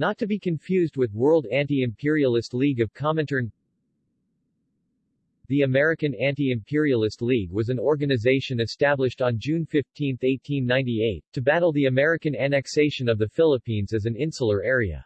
Not to be confused with World Anti-Imperialist League of Comintern The American Anti-Imperialist League was an organization established on June 15, 1898, to battle the American annexation of the Philippines as an insular area.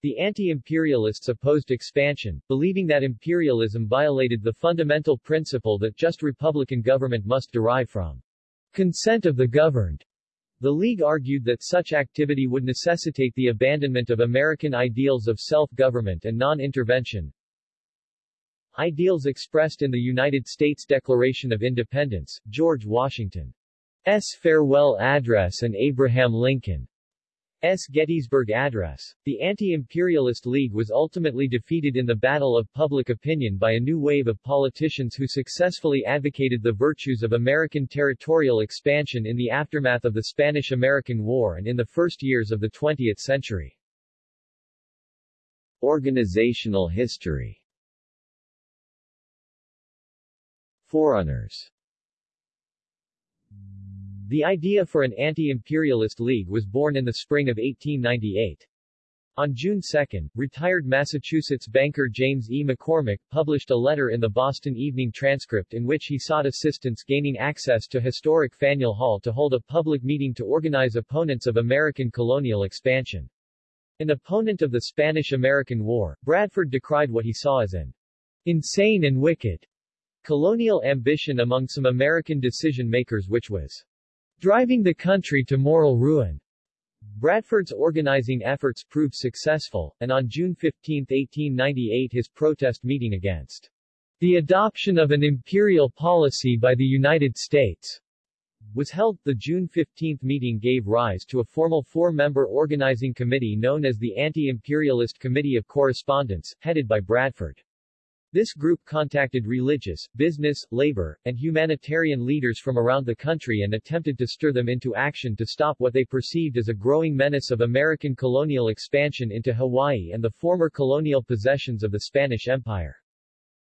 The anti-imperialists opposed expansion, believing that imperialism violated the fundamental principle that just republican government must derive from consent of the governed. The League argued that such activity would necessitate the abandonment of American ideals of self-government and non-intervention, ideals expressed in the United States Declaration of Independence, George Washington's farewell address and Abraham Lincoln S. Gettysburg Address. The Anti-Imperialist League was ultimately defeated in the battle of public opinion by a new wave of politicians who successfully advocated the virtues of American territorial expansion in the aftermath of the Spanish-American War and in the first years of the 20th century. Organizational history Forerunners the idea for an anti-imperialist league was born in the spring of 1898. On June 2, retired Massachusetts banker James E. McCormick published a letter in the Boston Evening Transcript in which he sought assistance gaining access to historic Faneuil Hall to hold a public meeting to organize opponents of American colonial expansion. An opponent of the Spanish-American War, Bradford decried what he saw as an insane and wicked colonial ambition among some American decision-makers which was driving the country to moral ruin. Bradford's organizing efforts proved successful, and on June 15, 1898 his protest meeting against the adoption of an imperial policy by the United States was held. The June 15 meeting gave rise to a formal four-member organizing committee known as the Anti-Imperialist Committee of Correspondence, headed by Bradford. This group contacted religious, business, labor, and humanitarian leaders from around the country and attempted to stir them into action to stop what they perceived as a growing menace of American colonial expansion into Hawaii and the former colonial possessions of the Spanish Empire.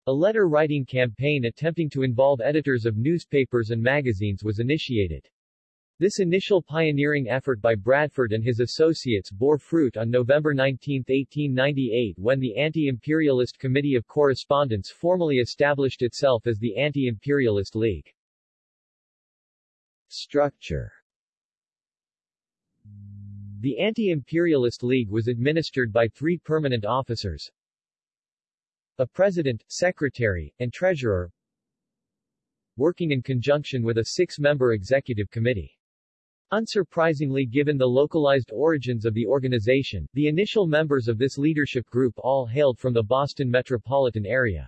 A letter-writing campaign attempting to involve editors of newspapers and magazines was initiated. This initial pioneering effort by Bradford and his associates bore fruit on November 19, 1898 when the Anti-Imperialist Committee of Correspondence formally established itself as the Anti-Imperialist League. Structure The Anti-Imperialist League was administered by three permanent officers, a president, secretary, and treasurer, working in conjunction with a six-member executive committee. Unsurprisingly given the localized origins of the organization, the initial members of this leadership group all hailed from the Boston metropolitan area.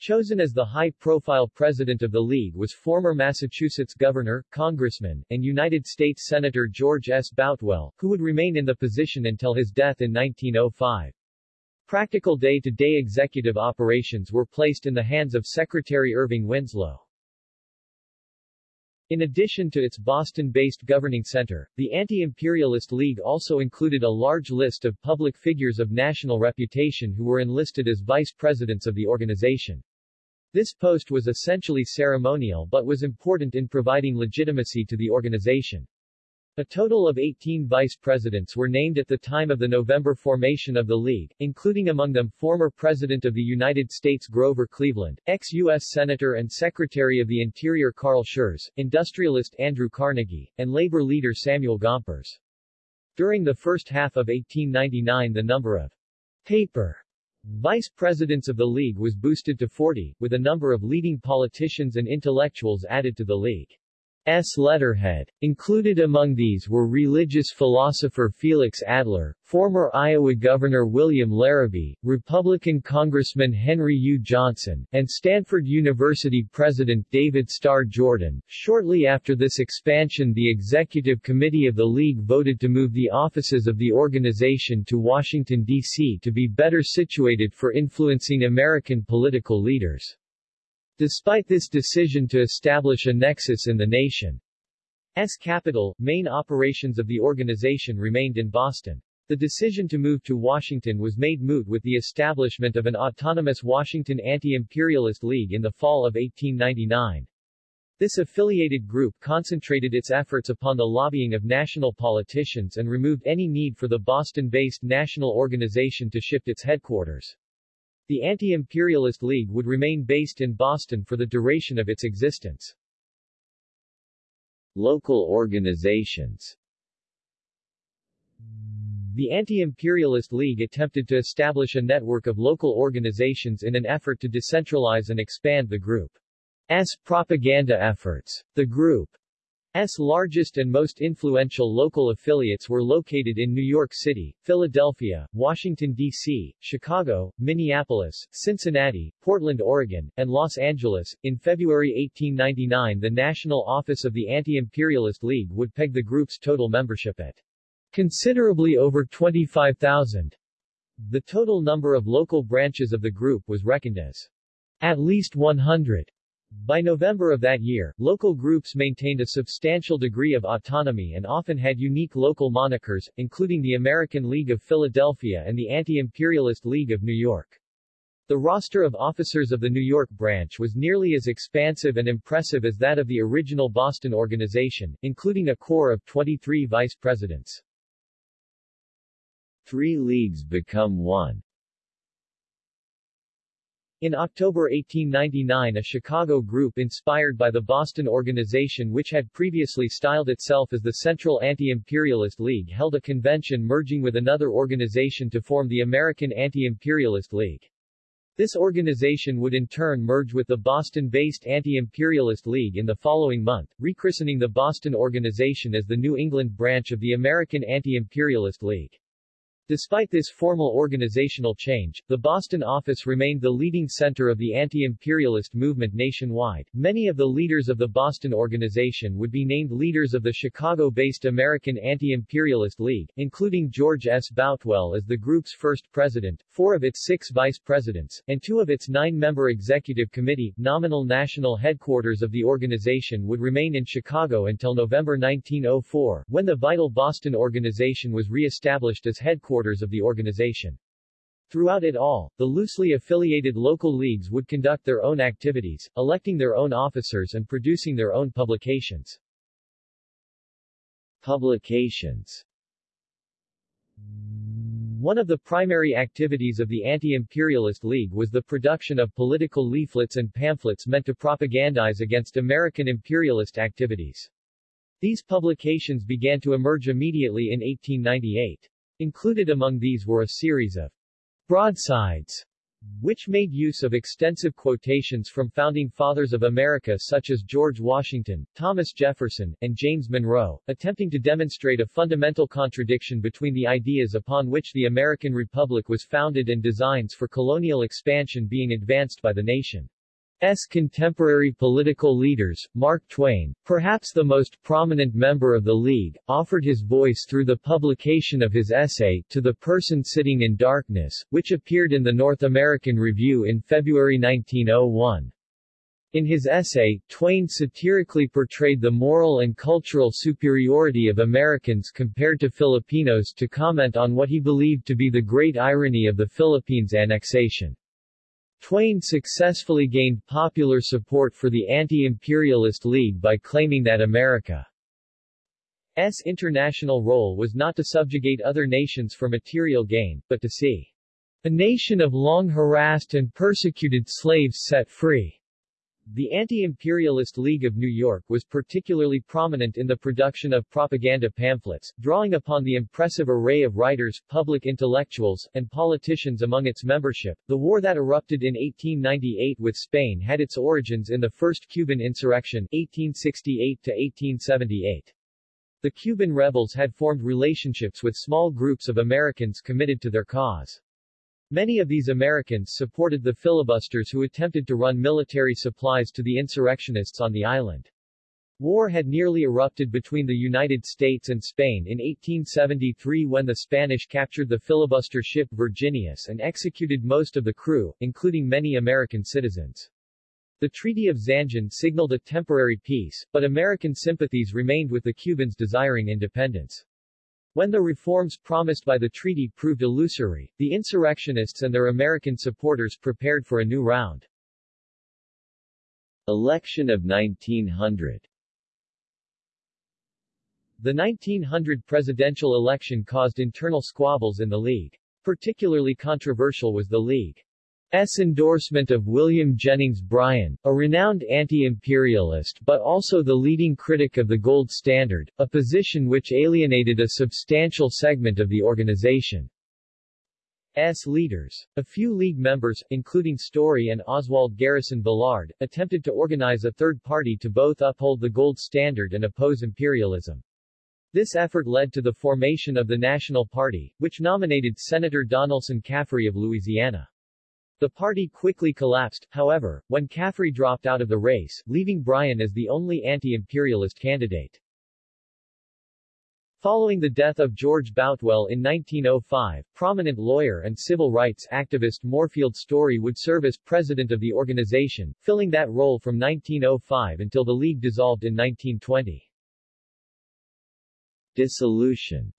Chosen as the high-profile president of the League was former Massachusetts governor, congressman, and United States Senator George S. Boutwell, who would remain in the position until his death in 1905. Practical day-to-day -day executive operations were placed in the hands of Secretary Irving Winslow. In addition to its Boston-based governing center, the Anti-Imperialist League also included a large list of public figures of national reputation who were enlisted as vice presidents of the organization. This post was essentially ceremonial but was important in providing legitimacy to the organization. A total of 18 vice presidents were named at the time of the November formation of the League, including among them former President of the United States Grover Cleveland, ex-U.S. Senator and Secretary of the Interior Carl Schurz, industrialist Andrew Carnegie, and labor leader Samuel Gompers. During the first half of 1899 the number of paper vice presidents of the League was boosted to 40, with a number of leading politicians and intellectuals added to the League. S. letterhead. Included among these were religious philosopher Felix Adler, former Iowa Governor William Larrabee, Republican Congressman Henry U. Johnson, and Stanford University President David Starr Jordan. Shortly after this expansion the Executive Committee of the League voted to move the offices of the organization to Washington, D.C. to be better situated for influencing American political leaders. Despite this decision to establish a nexus in the nation's capital, main operations of the organization remained in Boston. The decision to move to Washington was made moot with the establishment of an autonomous Washington Anti-Imperialist League in the fall of 1899. This affiliated group concentrated its efforts upon the lobbying of national politicians and removed any need for the Boston-based national organization to shift its headquarters. The Anti-Imperialist League would remain based in Boston for the duration of its existence. Local organizations The Anti-Imperialist League attempted to establish a network of local organizations in an effort to decentralize and expand the group's propaganda efforts. The group S largest and most influential local affiliates were located in New York City, Philadelphia, Washington, D.C., Chicago, Minneapolis, Cincinnati, Portland, Oregon, and Los Angeles. In February 1899 the National Office of the Anti-Imperialist League would peg the group's total membership at considerably over 25,000. The total number of local branches of the group was reckoned as at least 100. By November of that year, local groups maintained a substantial degree of autonomy and often had unique local monikers, including the American League of Philadelphia and the Anti-Imperialist League of New York. The roster of officers of the New York branch was nearly as expansive and impressive as that of the original Boston organization, including a corps of 23 vice presidents. Three leagues become one in October 1899 a Chicago group inspired by the Boston organization which had previously styled itself as the Central Anti-Imperialist League held a convention merging with another organization to form the American Anti-Imperialist League. This organization would in turn merge with the Boston-based Anti-Imperialist League in the following month, rechristening the Boston organization as the New England branch of the American Anti-Imperialist League. Despite this formal organizational change, the Boston office remained the leading center of the anti-imperialist movement nationwide. Many of the leaders of the Boston organization would be named leaders of the Chicago-based American Anti-Imperialist League, including George S. Boutwell as the group's first president, four of its six vice presidents, and two of its nine-member executive committee. Nominal national headquarters of the organization would remain in Chicago until November 1904, when the vital Boston organization was re-established as headquarters headquarters of the organization. Throughout it all, the loosely affiliated local leagues would conduct their own activities, electing their own officers and producing their own publications. Publications One of the primary activities of the Anti-Imperialist League was the production of political leaflets and pamphlets meant to propagandize against American imperialist activities. These publications began to emerge immediately in 1898. Included among these were a series of broadsides, which made use of extensive quotations from founding fathers of America such as George Washington, Thomas Jefferson, and James Monroe, attempting to demonstrate a fundamental contradiction between the ideas upon which the American Republic was founded and designs for colonial expansion being advanced by the nation. S. contemporary political leaders, Mark Twain, perhaps the most prominent member of the League, offered his voice through the publication of his essay, To the Person Sitting in Darkness, which appeared in the North American Review in February 1901. In his essay, Twain satirically portrayed the moral and cultural superiority of Americans compared to Filipinos to comment on what he believed to be the great irony of the Philippines annexation. Twain successfully gained popular support for the Anti-Imperialist League by claiming that America's international role was not to subjugate other nations for material gain, but to see a nation of long harassed and persecuted slaves set free. The Anti-Imperialist League of New York was particularly prominent in the production of propaganda pamphlets, drawing upon the impressive array of writers, public intellectuals, and politicians among its membership. The war that erupted in 1898 with Spain had its origins in the First Cuban Insurrection 1868 to 1878. The Cuban rebels had formed relationships with small groups of Americans committed to their cause. Many of these Americans supported the filibusters who attempted to run military supplies to the insurrectionists on the island. War had nearly erupted between the United States and Spain in 1873 when the Spanish captured the filibuster ship Virginius and executed most of the crew, including many American citizens. The Treaty of Zanjón signaled a temporary peace, but American sympathies remained with the Cubans desiring independence. When the reforms promised by the treaty proved illusory, the insurrectionists and their American supporters prepared for a new round. Election of 1900 The 1900 presidential election caused internal squabbles in the League. Particularly controversial was the League's endorsement of William Jennings Bryan, a renowned anti-imperialist but also the leading critic of the gold standard, a position which alienated a substantial segment of the organization. S. leaders. A few League members, including Story and Oswald Garrison Villard, attempted to organize a third party to both uphold the gold standard and oppose imperialism. This effort led to the formation of the National Party, which nominated Senator Donelson Caffery of Louisiana. The party quickly collapsed, however, when Caffery dropped out of the race, leaving Bryan as the only anti-imperialist candidate. Following the death of George Boutwell in 1905, prominent lawyer and civil rights activist Moorfield Story would serve as president of the organization, filling that role from 1905 until the League dissolved in 1920. Dissolution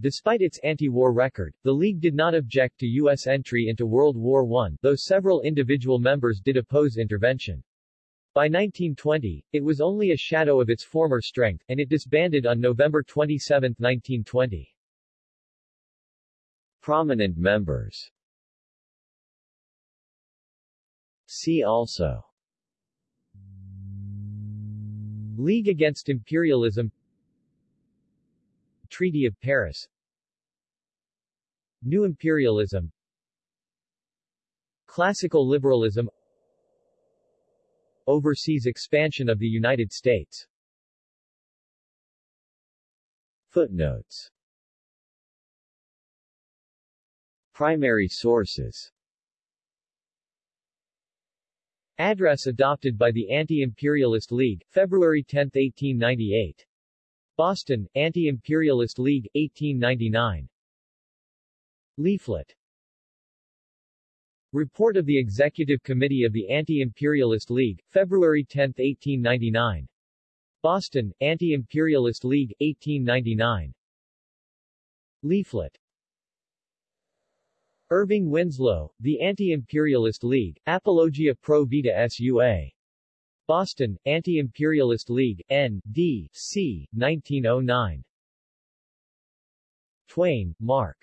Despite its anti-war record, the League did not object to U.S. entry into World War I, though several individual members did oppose intervention. By 1920, it was only a shadow of its former strength, and it disbanded on November 27, 1920. Prominent members See also League Against Imperialism Treaty of Paris. New Imperialism. Classical Liberalism. Overseas expansion of the United States. Footnotes. Primary sources. Address adopted by the Anti-Imperialist League, February 10, 1898. Boston, Anti-Imperialist League, 1899. Leaflet Report of the Executive Committee of the Anti-Imperialist League, February 10, 1899. Boston, Anti-Imperialist League, 1899. Leaflet Irving Winslow, The Anti-Imperialist League, Apologia Pro Vita Sua. Boston, Anti-Imperialist League, N. D. C. 1909. Twain, Mark.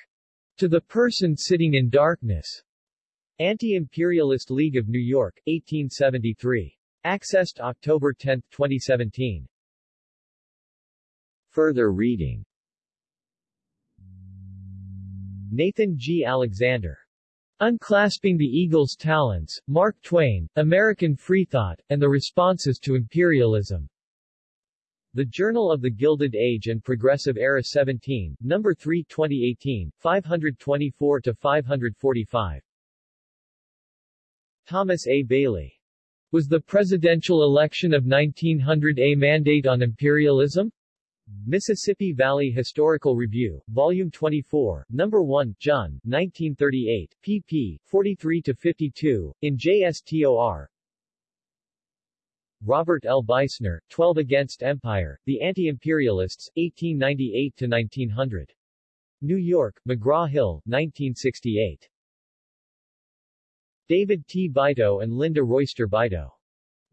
To the Person Sitting in Darkness. Anti-Imperialist League of New York, 1873. Accessed October 10, 2017. Further reading Nathan G. Alexander. Unclasping the Eagle's Talons, Mark Twain, American Freethought, and the Responses to Imperialism. The Journal of the Gilded Age and Progressive Era 17, No. 3 2018, 524-545. Thomas A. Bailey. Was the presidential election of 1900 a mandate on imperialism? Mississippi Valley Historical Review, Volume 24, No. 1, John, 1938, pp. 43-52, in JSTOR. Robert L. Beisner, 12 Against Empire, The Anti-Imperialists, 1898-1900. New York, McGraw-Hill, 1968. David T. Beito and Linda Royster Beito.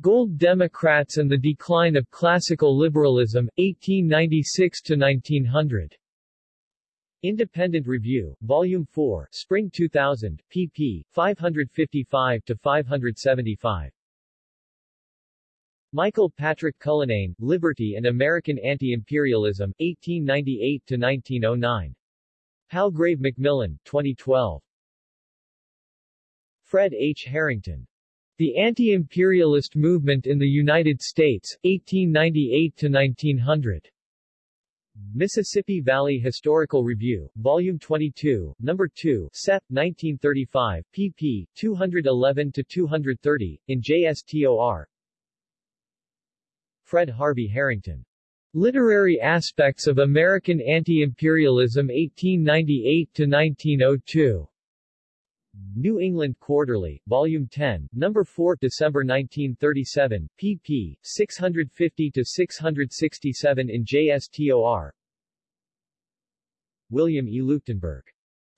Gold Democrats and the Decline of Classical Liberalism, 1896-1900. Independent Review, Volume 4, Spring 2000, pp. 555-575. Michael Patrick Cullinane, Liberty and American Anti-Imperialism, 1898-1909. Palgrave Macmillan, 2012. Fred H. Harrington. The Anti-Imperialist Movement in the United States, 1898-1900. Mississippi Valley Historical Review, Volume 22, No. 2, Sep. 1935, pp. 211-230, in JSTOR. Fred Harvey Harrington. Literary Aspects of American Anti-Imperialism 1898-1902. New England Quarterly, Volume 10, Number 4, December 1937, pp. 650-667 in JSTOR. William E. Leuchtenburg.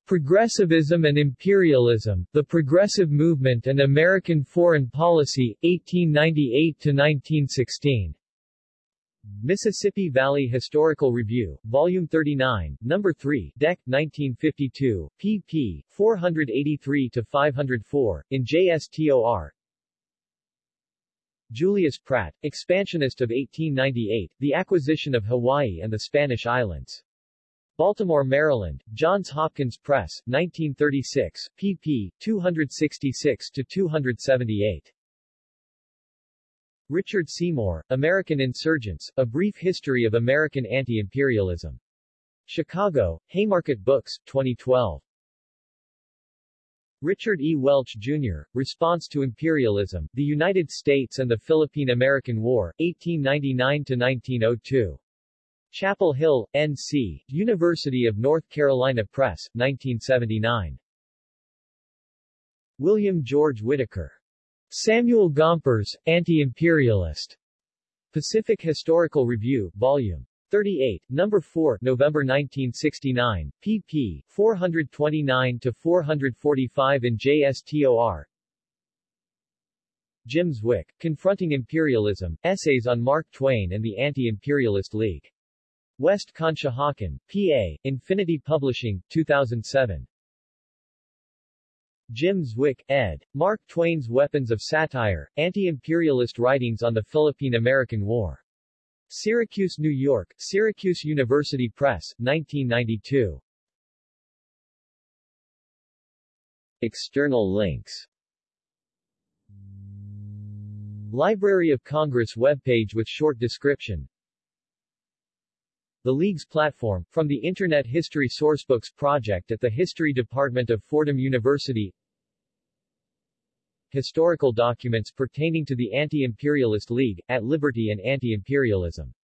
Progressivism and Imperialism, The Progressive Movement and American Foreign Policy, 1898-1916. Mississippi Valley Historical Review, Volume 39, Number 3, Dec. 1952, pp. 483-504, in JSTOR. Julius Pratt, Expansionist of 1898, The Acquisition of Hawaii and the Spanish Islands. Baltimore, Maryland, Johns Hopkins Press, 1936, pp. 266-278. Richard Seymour, American Insurgents, A Brief History of American Anti-Imperialism. Chicago, Haymarket Books, 2012. Richard E. Welch, Jr., Response to Imperialism, The United States and the Philippine-American War, 1899-1902. Chapel Hill, N.C., University of North Carolina Press, 1979. William George Whitaker. Samuel Gompers, Anti-Imperialist. Pacific Historical Review, Volume 38, Number 4, November 1969, pp. 429-445 in JSTOR. Jim Zwick, Confronting Imperialism, Essays on Mark Twain and the Anti-Imperialist League. West Conshohocken, PA, Infinity Publishing, 2007. Jim Zwick, ed. Mark Twain's Weapons of Satire, Anti-Imperialist Writings on the Philippine-American War. Syracuse, New York, Syracuse University Press, 1992. External links Library of Congress webpage with short description the League's platform, from the Internet History Sourcebooks project at the History Department of Fordham University Historical documents pertaining to the Anti-Imperialist League, at Liberty and Anti-Imperialism